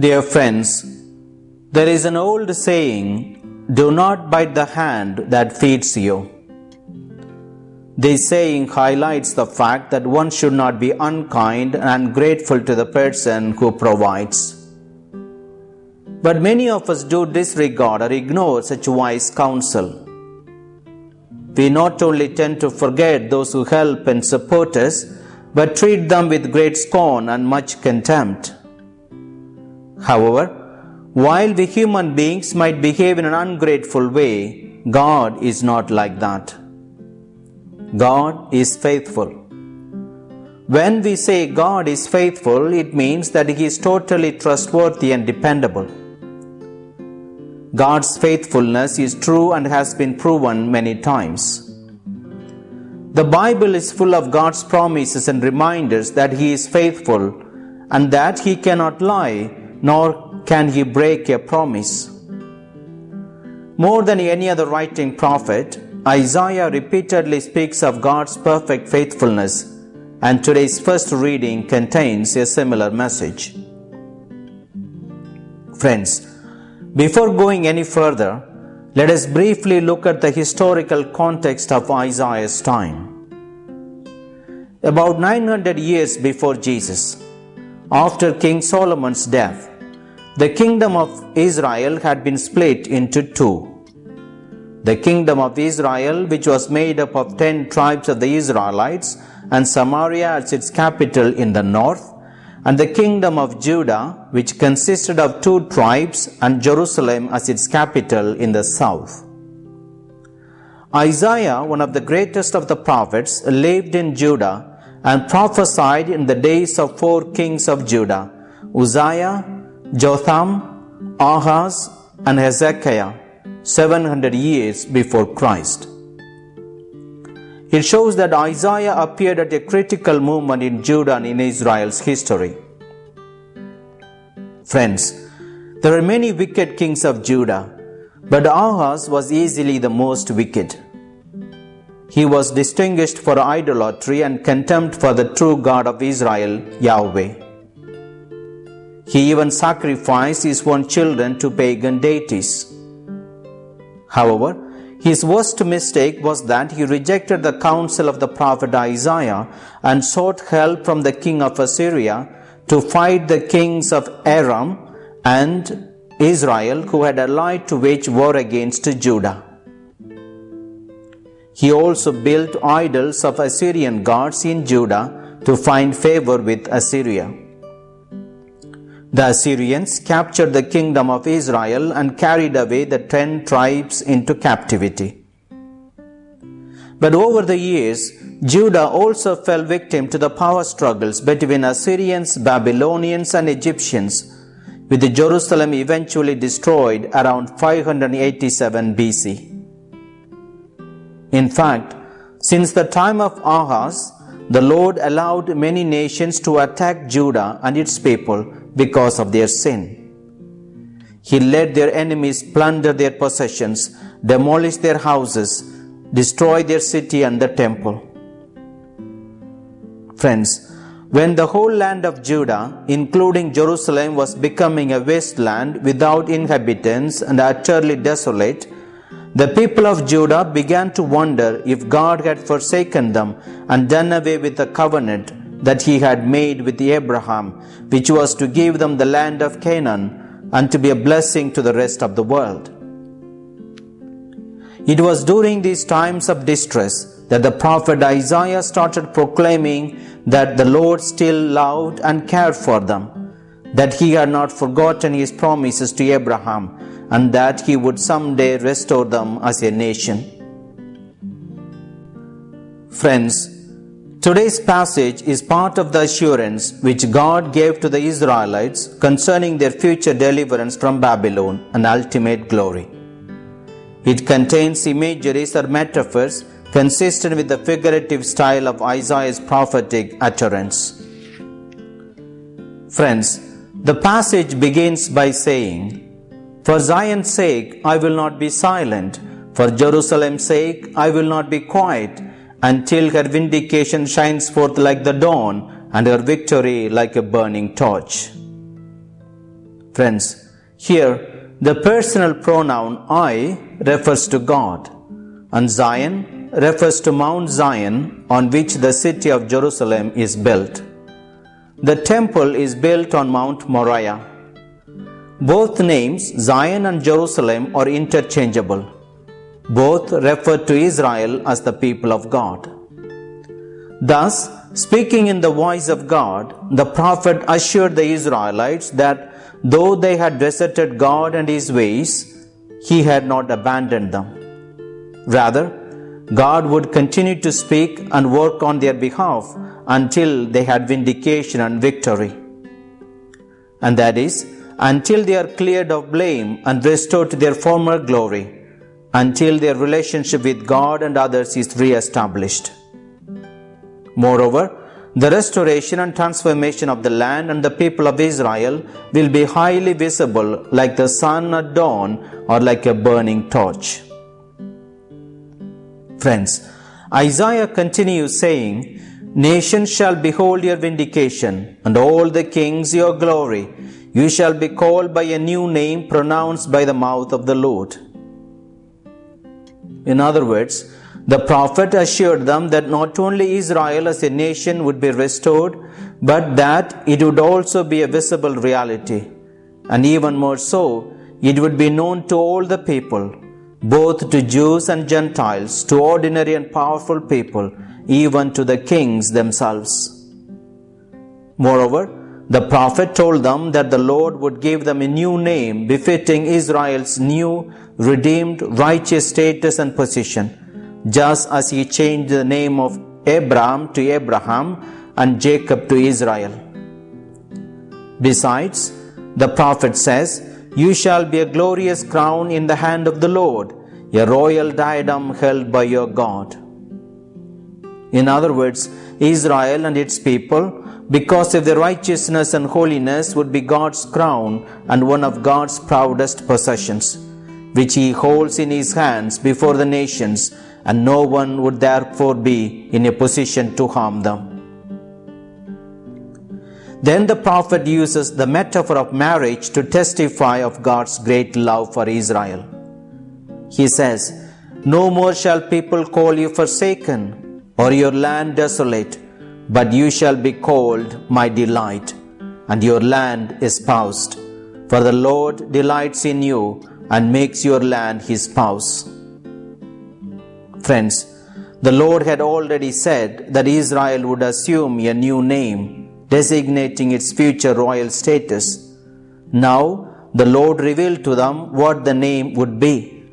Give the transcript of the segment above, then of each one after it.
Dear friends, there is an old saying, do not bite the hand that feeds you. This saying highlights the fact that one should not be unkind and ungrateful to the person who provides. But many of us do disregard or ignore such wise counsel. We not only tend to forget those who help and support us, but treat them with great scorn and much contempt. However, while we human beings might behave in an ungrateful way, God is not like that. God is faithful. When we say God is faithful, it means that He is totally trustworthy and dependable. God's faithfulness is true and has been proven many times. The Bible is full of God's promises and reminders that He is faithful and that He cannot lie nor can He break a promise. More than any other writing prophet, Isaiah repeatedly speaks of God's perfect faithfulness, and today's first reading contains a similar message. Friends, before going any further, let us briefly look at the historical context of Isaiah's time. About 900 years before Jesus, after King Solomon's death, the kingdom of Israel had been split into two. The kingdom of Israel, which was made up of ten tribes of the Israelites, and Samaria as its capital in the north, and the kingdom of Judah, which consisted of two tribes, and Jerusalem as its capital in the south. Isaiah, one of the greatest of the prophets, lived in Judah and prophesied in the days of four kings of Judah Uzziah, Jotham, Ahaz, and Hezekiah, 700 years before Christ. It shows that Isaiah appeared at a critical moment in Judah and in Israel's history. Friends, there were many wicked kings of Judah, but Ahaz was easily the most wicked. He was distinguished for idolatry and contempt for the true God of Israel, Yahweh. He even sacrificed his own children to pagan deities. However, his worst mistake was that he rejected the counsel of the prophet Isaiah and sought help from the king of Assyria to fight the kings of Aram and Israel who had allied to wage war against Judah. He also built idols of Assyrian gods in Judah to find favor with Assyria. The Assyrians captured the kingdom of Israel and carried away the ten tribes into captivity. But over the years, Judah also fell victim to the power struggles between Assyrians, Babylonians, and Egyptians, with Jerusalem eventually destroyed around 587 BC. In fact, since the time of Ahaz, the Lord allowed many nations to attack Judah and its people because of their sin. He let their enemies plunder their possessions, demolish their houses, destroy their city and the temple. Friends, when the whole land of Judah, including Jerusalem, was becoming a wasteland without inhabitants and utterly desolate, the people of Judah began to wonder if God had forsaken them and done away with the covenant that he had made with Abraham, which was to give them the land of Canaan and to be a blessing to the rest of the world. It was during these times of distress that the prophet Isaiah started proclaiming that the Lord still loved and cared for them, that he had not forgotten his promises to Abraham and that he would someday restore them as a nation. Friends, today's passage is part of the assurance which God gave to the Israelites concerning their future deliverance from Babylon and ultimate glory. It contains imageries or metaphors consistent with the figurative style of Isaiah's prophetic utterance. Friends, the passage begins by saying, for Zion's sake, I will not be silent. For Jerusalem's sake, I will not be quiet until her vindication shines forth like the dawn and her victory like a burning torch. Friends, here the personal pronoun I refers to God, and Zion refers to Mount Zion on which the city of Jerusalem is built. The temple is built on Mount Moriah. Both names, Zion and Jerusalem, are interchangeable. Both refer to Israel as the people of God. Thus, speaking in the voice of God, the prophet assured the Israelites that though they had deserted God and His ways, He had not abandoned them. Rather, God would continue to speak and work on their behalf until they had vindication and victory. And that is, until they are cleared of blame and restored to their former glory, until their relationship with God and others is re established. Moreover, the restoration and transformation of the land and the people of Israel will be highly visible like the sun at dawn or like a burning torch. Friends, Isaiah continues saying, Nations shall behold your vindication, and all the kings your glory. You shall be called by a new name pronounced by the mouth of the Lord. In other words, the prophet assured them that not only Israel as a nation would be restored, but that it would also be a visible reality. And even more so, it would be known to all the people, both to Jews and Gentiles, to ordinary and powerful people, even to the kings themselves. Moreover, the prophet told them that the Lord would give them a new name befitting Israel's new, redeemed, righteous status and position, just as he changed the name of Abram to Abraham and Jacob to Israel. Besides, the prophet says, You shall be a glorious crown in the hand of the Lord, a royal diadem held by your God. In other words, Israel and its people, because of their righteousness and holiness, would be God's crown and one of God's proudest possessions, which He holds in His hands before the nations, and no one would therefore be in a position to harm them. Then the prophet uses the metaphor of marriage to testify of God's great love for Israel. He says, No more shall people call you forsaken or your land desolate, but you shall be called my delight, and your land espoused. For the Lord delights in you and makes your land his spouse. Friends, the Lord had already said that Israel would assume a new name designating its future royal status. Now, the Lord revealed to them what the name would be.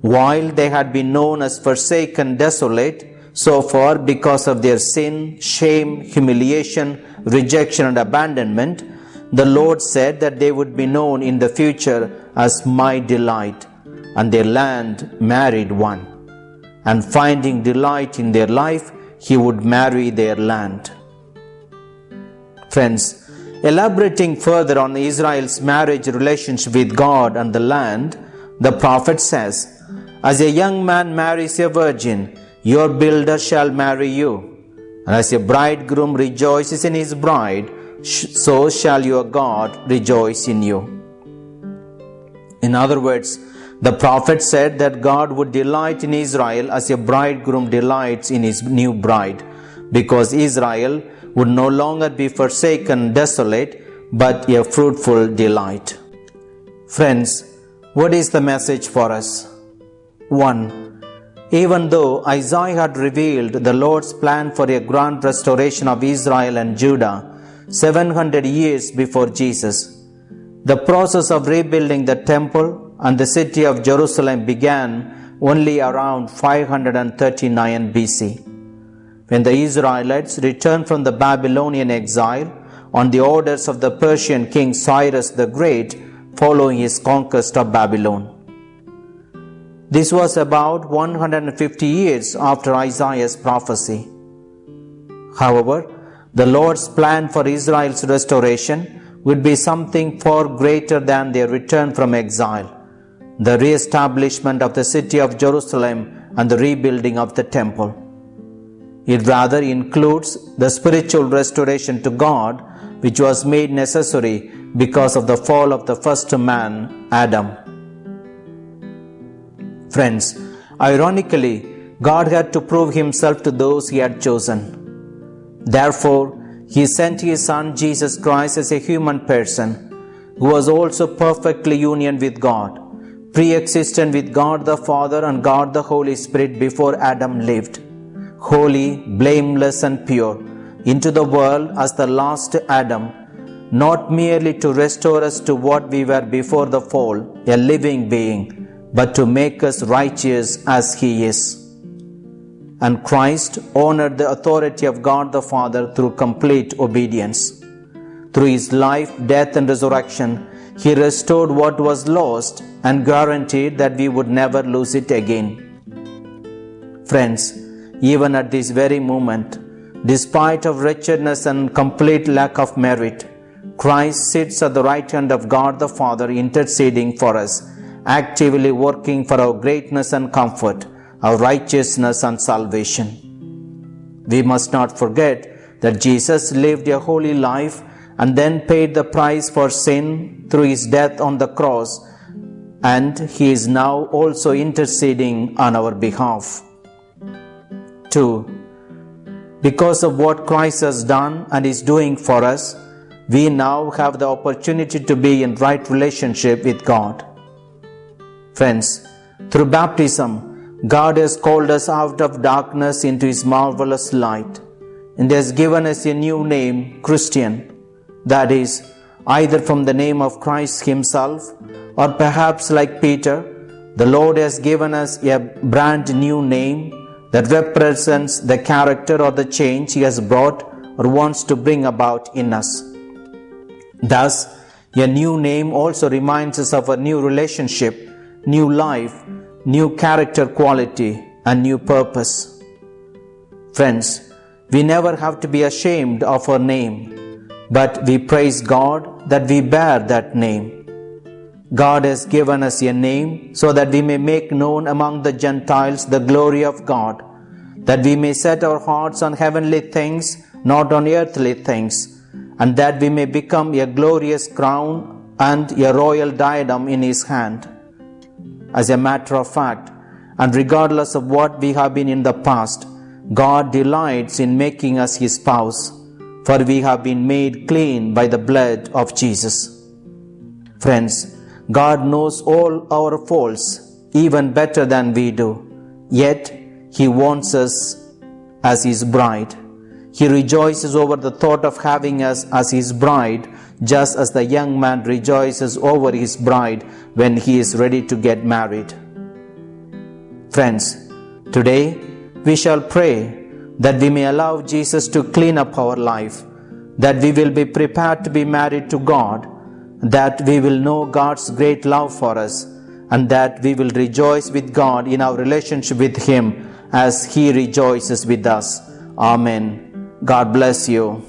While they had been known as forsaken, desolate, so far because of their sin, shame, humiliation, rejection, and abandonment, the Lord said that they would be known in the future as my delight, and their land married one. And finding delight in their life, he would marry their land. Friends, elaborating further on Israel's marriage relationship with God and the land, the prophet says, As a young man marries a virgin, your builder shall marry you. And as a bridegroom rejoices in his bride, so shall your God rejoice in you. In other words, the prophet said that God would delight in Israel as a bridegroom delights in his new bride, because Israel would no longer be forsaken, desolate, but a fruitful delight. Friends, what is the message for us? 1. Even though Isaiah had revealed the Lord's plan for a grand restoration of Israel and Judah 700 years before Jesus, the process of rebuilding the temple and the city of Jerusalem began only around 539 BC. When the Israelites returned from the Babylonian exile on the orders of the Persian king Cyrus the Great following his conquest of Babylon. This was about 150 years after Isaiah's prophecy. However, the Lord's plan for Israel's restoration would be something far greater than their return from exile the re-establishment of the city of Jerusalem and the rebuilding of the temple. It rather includes the spiritual restoration to God which was made necessary because of the fall of the first man, Adam. Friends, ironically, God had to prove himself to those he had chosen. Therefore, he sent his son Jesus Christ as a human person who was also perfectly union with God, pre-existent with God the Father and God the Holy Spirit before Adam lived, holy, blameless and pure, into the world as the last Adam, not merely to restore us to what we were before the fall, a living being, but to make us righteous as he is and Christ honored the authority of God the Father through complete obedience. Through his life, death, and resurrection, he restored what was lost and guaranteed that we would never lose it again. Friends, even at this very moment, despite of wretchedness and complete lack of merit, Christ sits at the right hand of God the Father interceding for us, actively working for our greatness and comfort our righteousness and salvation. We must not forget that Jesus lived a holy life and then paid the price for sin through his death on the cross, and he is now also interceding on our behalf. 2. Because of what Christ has done and is doing for us, we now have the opportunity to be in right relationship with God. Friends, through baptism, God has called us out of darkness into His marvelous light and has given us a new name, Christian. That is, either from the name of Christ Himself or perhaps like Peter, the Lord has given us a brand new name that represents the character or the change He has brought or wants to bring about in us. Thus, a new name also reminds us of a new relationship, new life, new character quality, and new purpose. Friends, we never have to be ashamed of our name, but we praise God that we bear that name. God has given us a name so that we may make known among the Gentiles the glory of God, that we may set our hearts on heavenly things, not on earthly things, and that we may become a glorious crown and a royal diadem in His hand. As a matter of fact, and regardless of what we have been in the past, God delights in making us His spouse, for we have been made clean by the blood of Jesus. Friends, God knows all our faults even better than we do, yet He wants us as His bride. He rejoices over the thought of having us as His bride just as the young man rejoices over his bride when he is ready to get married. Friends, today we shall pray that we may allow Jesus to clean up our life, that we will be prepared to be married to God, that we will know God's great love for us, and that we will rejoice with God in our relationship with Him as He rejoices with us. Amen. God bless you.